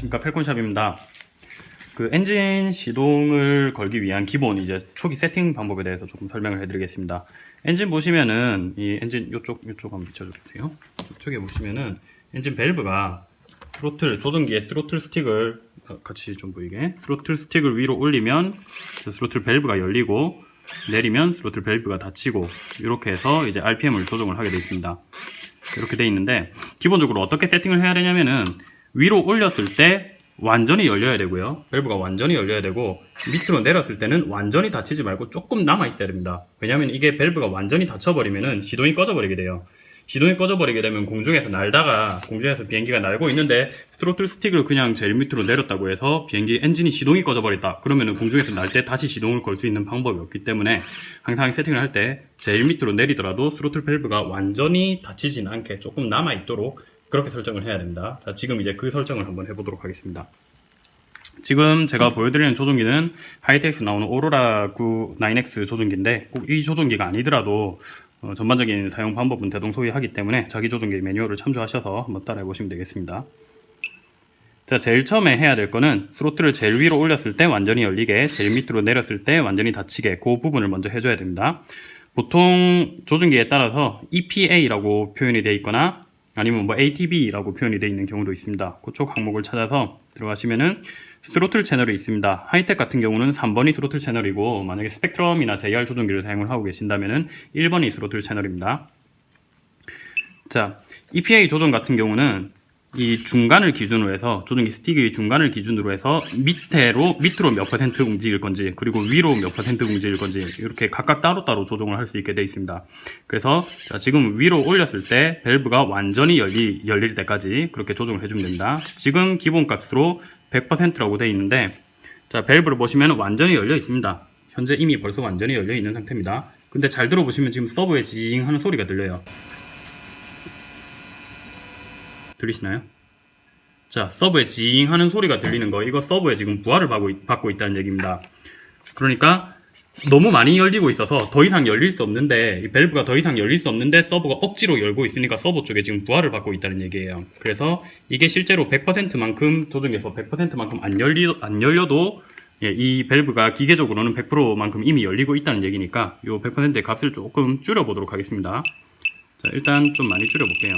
안녕하십니까. 펠콘샵입니다. 그 엔진 시동을 걸기 위한 기본 이제 초기 세팅 방법에 대해서 조금 설명을 해드리겠습니다. 엔진 보시면은 이 엔진 요쪽 요쪽 한번 비춰주세요. 이쪽에 보시면은 엔진 밸브가 스로틀 조종기의 스로틀 스틱을 어, 같이 좀 보이게. 스로틀 스틱을 위로 올리면 그 스로틀 밸브가 열리고 내리면 스로틀 밸브가 닫히고 이렇게 해서 이제 RPM을 조정을 하게 되어 있습니다. 이렇게 되어 있는데 기본적으로 어떻게 세팅을 해야 되냐면은 위로 올렸을 때 완전히 열려야 되고요. 밸브가 완전히 열려야 되고 밑으로 내렸을 때는 완전히 닫히지 말고 조금 남아 있어야 됩니다. 왜냐하면 이게 밸브가 완전히 닫혀버리면은 시동이 꺼져버리게 돼요. 시동이 꺼져버리게 되면 공중에서 날다가 공중에서 비행기가 날고 있는데 스로틀 스틱을 그냥 제일 밑으로 내렸다고 해서 비행기 엔진이 시동이 꺼져버렸다. 그러면은 공중에서 날 때 다시 시동을 걸 수 있는 방법이 없기 때문에 항상 세팅을 할 때 제일 밑으로 내리더라도 스로틀 밸브가 완전히 닫히진 않게 조금 남아 있도록 그렇게 설정을 해야 됩니다 자 지금 이제 그 설정을 한번 해보도록 하겠습니다 지금 제가 보여드리는 조종기는 하이텍에서 나오는 오로라 9 9X 조종기인데 꼭 이 조종기가 아니더라도 어, 전반적인 사용 방법은 대동소이하기 때문에 자기 조종기 매뉴얼을 참조하셔서 한번 따라해 보시면 되겠습니다. 자, 제일 처음에 해야 될 거는 스로틀을 제일 위로 올렸을 때 완전히 열리게, 제일 밑으로 내렸을 때 완전히 닫히게 그 부분을 먼저 해줘야 됩니다. 보통 조종기에 따라서 EPA라고 표현이 되어 있거나 아니면 뭐 ATV라고 표현이 되어 있는 경우도 있습니다. 그쪽 항목을 찾아서 들어가시면은 스로틀 채널이 있습니다. 하이텍 같은 경우는 3번이 스로틀 채널이고 만약에 스펙트럼이나 JR 조종기를 사용을 하고 계신다면은 1번이 스로틀 채널입니다. 자, EPA 조종 같은 경우는 이 중간을 기준으로 해서 조종기 스틱의 중간을 기준으로 해서 밑으로 밑으로 몇 퍼센트 움직일 건지 그리고 위로 몇 퍼센트 움직일 건지 이렇게 각각 따로따로 조정을 할 수 있게 되어 있습니다. 그래서 자, 지금 위로 올렸을 때 밸브가 완전히 열리, 열릴 때까지 그렇게 조정을 해주면 됩니다. 지금 기본값으로 100%라고 되어 있는데 자 밸브를 보시면 완전히 열려 있습니다. 현재 이미 벌써 완전히 열려 있는 상태입니다. 근데 잘 들어보시면 지금 서버에 징 하는 소리가 들려요. 들리시나요? 자, 서버에 징 하는 소리가 들리는 거, 이거 서버에 지금 부하를 받고, 있, 받고 있다는 얘기입니다. 그러니까 너무 많이 열리고 있어서 더 이상 열릴 수 없는데, 이 밸브가 더 이상 열릴 수 없는데 서버가 억지로 열고 있으니까 서버 쪽에 지금 부하를 받고 있다는 얘기예요. 그래서 이게 실제로 100%만큼 조정해서 100%만큼 안, 열리, 안 열려도 예, 이 밸브가 기계적으로는 100%만큼 이미 열리고 있다는 얘기니까 이 100%의 값을 조금 줄여보도록 하겠습니다. 자, 일단 좀 많이 줄여볼게요.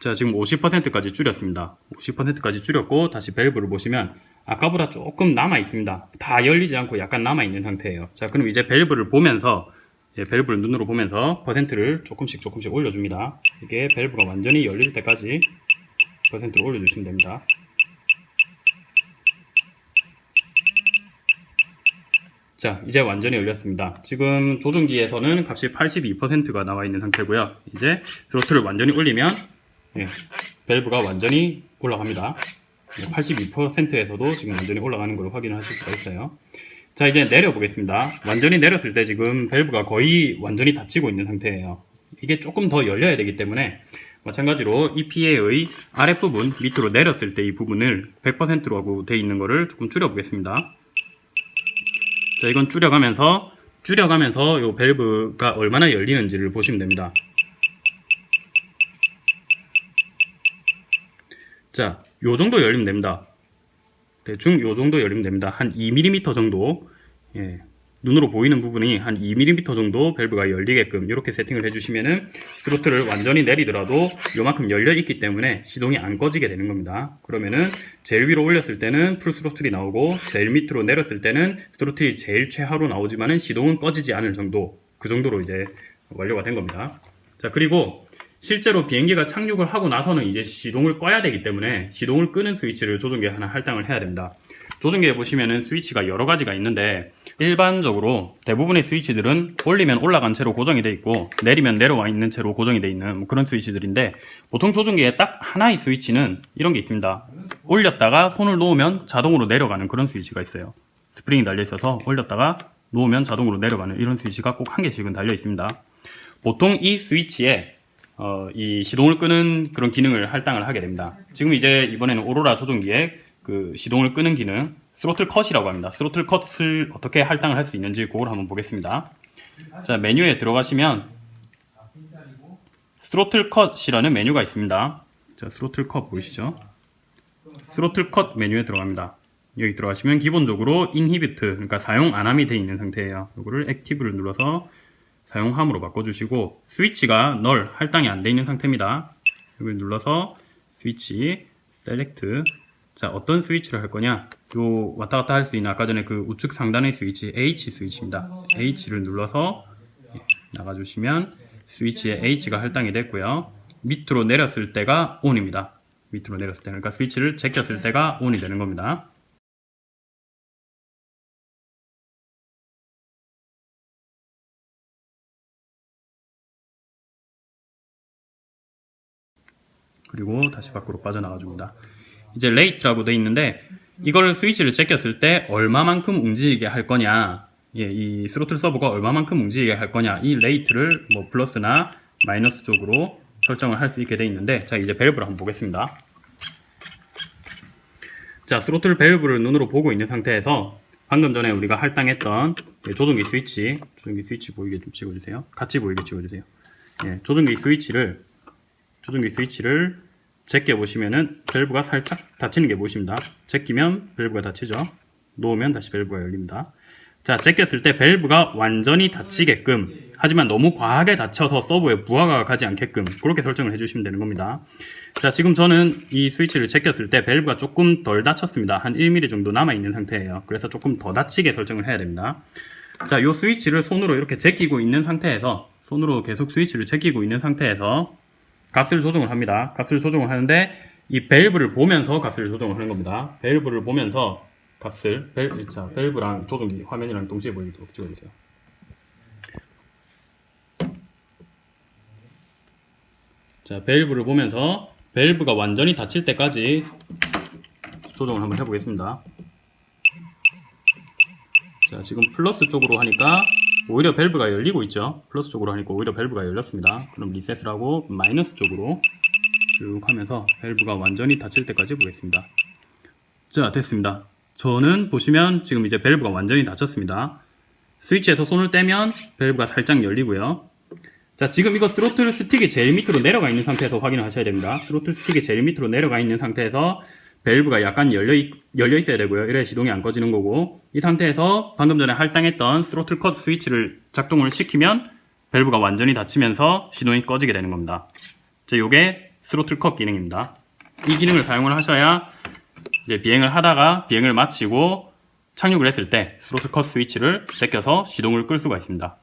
자 지금 50%까지 줄였습니다. 50%까지 줄였고 다시 밸브를 보시면 아까보다 조금 남아 있습니다. 다 열리지 않고 약간 남아 있는 상태예요. 자 그럼 이제 밸브를 보면서 예, 밸브를 눈으로 보면서 퍼센트를 조금씩 조금씩 올려줍니다. 이게 밸브가 완전히 열릴 때까지 퍼센트를 올려주시면 됩니다. 자 이제 완전히 열렸습니다. 지금 조종기에서는 값이 82%가 나와 있는 상태고요. 이제 스로틀을 완전히 올리면 예, 밸브가 완전히 올라갑니다. 82%에서도 지금 완전히 올라가는 걸 확인하실 수가 있어요. 자 이제 내려 보겠습니다. 완전히 내렸을 때 지금 밸브가 거의 완전히 닫히고 있는 상태예요. 이게 조금 더 열려야 되기 때문에 마찬가지로 EPA의 아랫부분 밑으로 내렸을 때 이 부분을 100%로 하고 되어 있는 거를 조금 줄여 보겠습니다. 자 이건 줄여가면서 줄여가면서 이 밸브가 얼마나 열리는지를 보시면 됩니다. 자, 요 정도 열리면 됩니다. 대충 요 정도 열리면 됩니다. 한 2mm 정도, 예, 눈으로 보이는 부분이 한 2mm 정도 밸브가 열리게끔 이렇게 세팅을 해주시면은 스로틀을 완전히 내리더라도 요만큼 열려 있기 때문에 시동이 안 꺼지게 되는 겁니다. 그러면은 제일 위로 올렸을 때는 full throttle이 나오고 제일 밑으로 내렸을 때는 스로틀이 제일 최하로 나오지만은 시동은 꺼지지 않을 정도 그 정도로 이제 완료가 된 겁니다. 자 그리고 실제로 비행기가 착륙을 하고 나서는 이제 시동을 꺼야 되기 때문에 시동을 끄는 스위치를 조종기에 하나 할당을 해야 됩니다. 조종기에 보시면은 스위치가 여러 가지가 있는데 일반적으로 대부분의 스위치들은 올리면 올라간 채로 고정이 되어 있고 내리면 내려와 있는 채로 고정이 되어 있는 뭐 그런 스위치들인데 보통 조종기에 딱 하나의 스위치는 이런 게 있습니다. 올렸다가 손을 놓으면 자동으로 내려가는 그런 스위치가 있어요. 스프링이 달려 있어서 올렸다가 놓으면 자동으로 내려가는 이런 스위치가 꼭 한 개씩은 달려 있습니다. 보통 이 스위치에 어, 이 시동을 끄는 그런 기능을 할당을 하게 됩니다. 지금 이제 이번에는 오로라 조종기에 그 시동을 끄는 기능 스로틀 컷이라고 합니다. 스로틀 컷을 어떻게 할당을 할 수 있는지 그걸 한번 보겠습니다. 자 메뉴에 들어가시면 스로틀 컷이라는 메뉴가 있습니다. 자, 스로틀 컷 보이시죠? 스로틀 컷 메뉴에 들어갑니다. 여기 들어가시면 기본적으로 inhibit, 그러니까 사용 안함이 되어 있는 상태예요. 이거를 active를 눌러서 사용함으로 바꿔주시고 스위치가 null 할당이 안 돼 있는 상태입니다. 여기 눌러서 switch select 자 어떤 스위치를 할 거냐 요 왔다 갔다 할 수 있는 아까 전에 그 우측 상단의 스위치 H 스위치입니다. H를 눌러서 나가주시면 스위치에 H가 할당이 됐고요. 밑으로 내렸을 때가 ON입니다. 밑으로 내렸을 때 그러니까 스위치를 제꼈을 때가 ON이 되는 겁니다. 그리고 다시 밖으로 빠져나가 줍니다. 이제 rate라고 돼 있는데 이걸 스위치를 제꼈을 때 얼마만큼 움직이게 할 거냐 예, 이 스로틀 서버가 얼마만큼 움직이게 할 거냐 이 rate를 뭐 플러스나 마이너스 쪽으로 설정을 할 수 있게 돼 있는데 자 이제 밸브를 한번 보겠습니다. 자 스로틀 밸브를 눈으로 보고 있는 상태에서 방금 전에 우리가 할당했던 예, 조종기 스위치 조종기 스위치 보이게 좀 찍어주세요. 같이 보이게 찍어주세요. 예, 조종기 스위치를 조종기 스위치를 제껴 보시면은 밸브가 살짝 닫히는 게 보입니다. 제끼면 밸브가 닫히죠. 놓으면 다시 밸브가 열립니다. 자, 제꼈을 때 밸브가 완전히 닫히게끔 하지만 너무 과하게 닫혀서 서버에 부하가 가지 않게끔 그렇게 설정을 해주시면 되는 겁니다. 자, 지금 저는 이 스위치를 제꼈을 때 밸브가 조금 덜 닫혔습니다. 한 1mm 정도 남아있는 상태예요. 그래서 조금 더 닫히게 설정을 해야 됩니다. 자, 이 스위치를 손으로 이렇게 제끼고 있는 상태에서 손으로 계속 스위치를 제끼고 있는 상태에서 값을 조정을 합니다. 값을 조정을 하는데 이 밸브를 보면서 값을 조정을 하는 겁니다. 밸브를 보면서 값을 밸, 자, 밸브랑 조종기 화면이랑 동시에 보이도록 찍어주세요. 자, 밸브를 보면서 밸브가 완전히 닫힐 때까지 조정을 한번 해보겠습니다. 자, 지금 플러스 쪽으로 하니까 오히려 밸브가 열리고 있죠. 플러스 쪽으로 하니까 오히려 밸브가 열렸습니다. 그럼 리셋을 하고 마이너스 쪽으로 쭉 하면서 밸브가 완전히 닫힐 때까지 보겠습니다. 자, 됐습니다. 저는 보시면 지금 이제 밸브가 완전히 닫혔습니다. 스위치에서 손을 떼면 밸브가 살짝 열리고요. 자, 지금 이거 스로틀 스틱이 제일 밑으로 내려가 있는 상태에서 확인을 하셔야 됩니다. 스로틀 스틱이 제일 밑으로 내려가 있는 상태에서 밸브가 약간 열려, 있, 열려 있어야 되고요. 이래야 시동이 안 꺼지는 거고 이 상태에서 방금 전에 할당했던 스로틀 컷 스위치를 작동을 시키면 밸브가 완전히 닫히면서 시동이 꺼지게 되는 겁니다. 자, 요게 스로틀 컷 기능입니다. 이 기능을 사용을 하셔야 이제 비행을 하다가 비행을 마치고 착륙을 했을 때 스로틀 컷 스위치를 제껴서 시동을 끌 수가 있습니다.